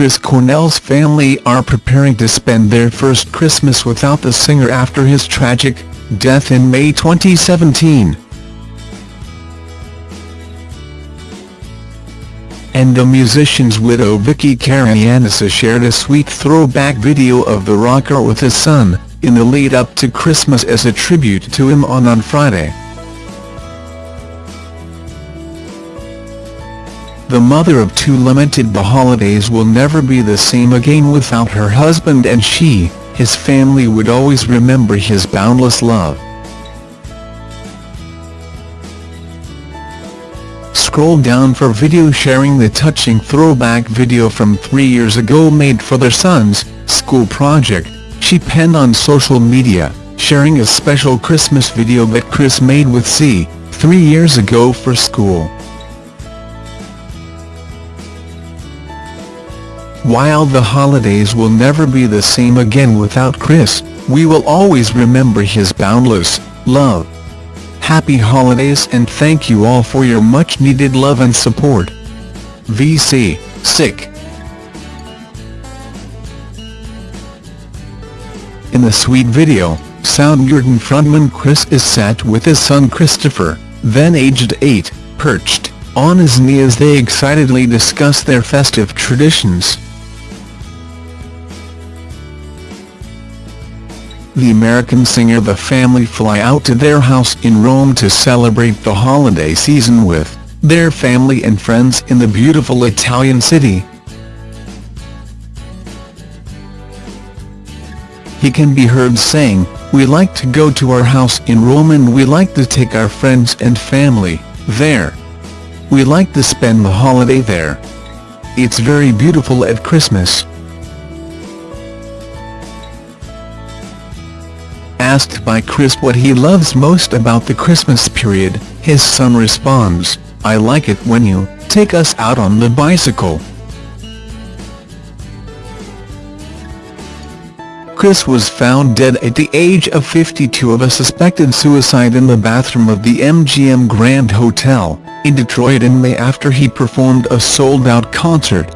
Chris Cornell's family are preparing to spend their first Christmas without the singer after his tragic death in May 2017. And the musician's widow Vicky Karayiannis shared a sweet throwback video of the rocker with his son, in the lead-up to Christmas as a tribute to him on on Friday. The mother of two lamented the holidays will never be the same again without her husband and she, his family would always remember his boundless love. Scroll down for video sharing the touching throwback video from three years ago made for their son's school project, she penned on social media, sharing a special Christmas video that Chris made with C, three years ago for school. While the holidays will never be the same again without Chris, we will always remember his boundless love. Happy holidays and thank you all for your much-needed love and support. VC, sick. In the sweet video, Soundgarden frontman Chris is sat with his son Christopher, then aged 8, perched on his knee as they excitedly discuss their festive traditions. The American singer the family fly out to their house in Rome to celebrate the holiday season with their family and friends in the beautiful Italian city. He can be heard saying, we like to go to our house in Rome and we like to take our friends and family there. We like to spend the holiday there. It's very beautiful at Christmas. Asked by Chris what he loves most about the Christmas period, his son responds, I like it when you take us out on the bicycle. Chris was found dead at the age of 52 of a suspected suicide in the bathroom of the MGM Grand Hotel, in Detroit in May after he performed a sold-out concert.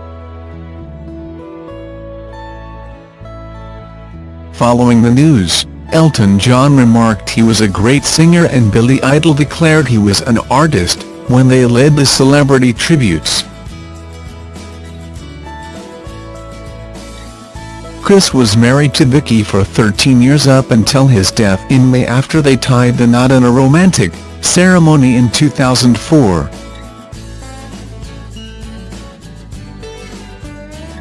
Following the news, Elton John remarked he was a great singer and Billy Idol declared he was an artist, when they led the celebrity tributes. Chris was married to Vicky for 13 years up until his death in May after they tied the knot in a romantic ceremony in 2004.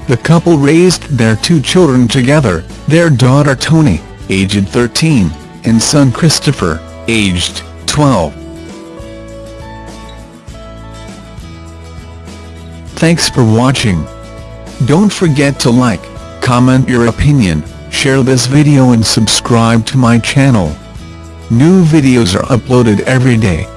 The couple raised their two children together, their daughter Toni, aged 13, and son Christopher, aged 12. Thanks for watching. Don't forget to like, comment your opinion, share this video and subscribe to my channel. New videos are uploaded every day.